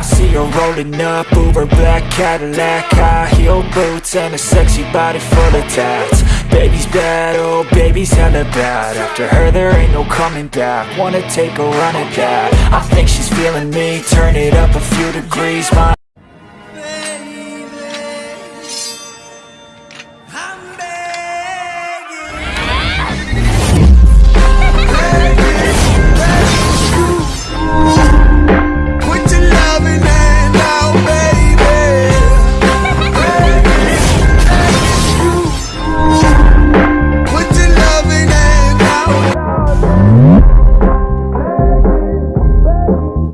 I see her rolling up, Uber black Cadillac High heel boots and a sexy body full of tats. Baby's bad, oh baby's hella bad. After her there ain't no coming back. Wanna take a run at that. I think she's feeling me, turn it up a few degrees. My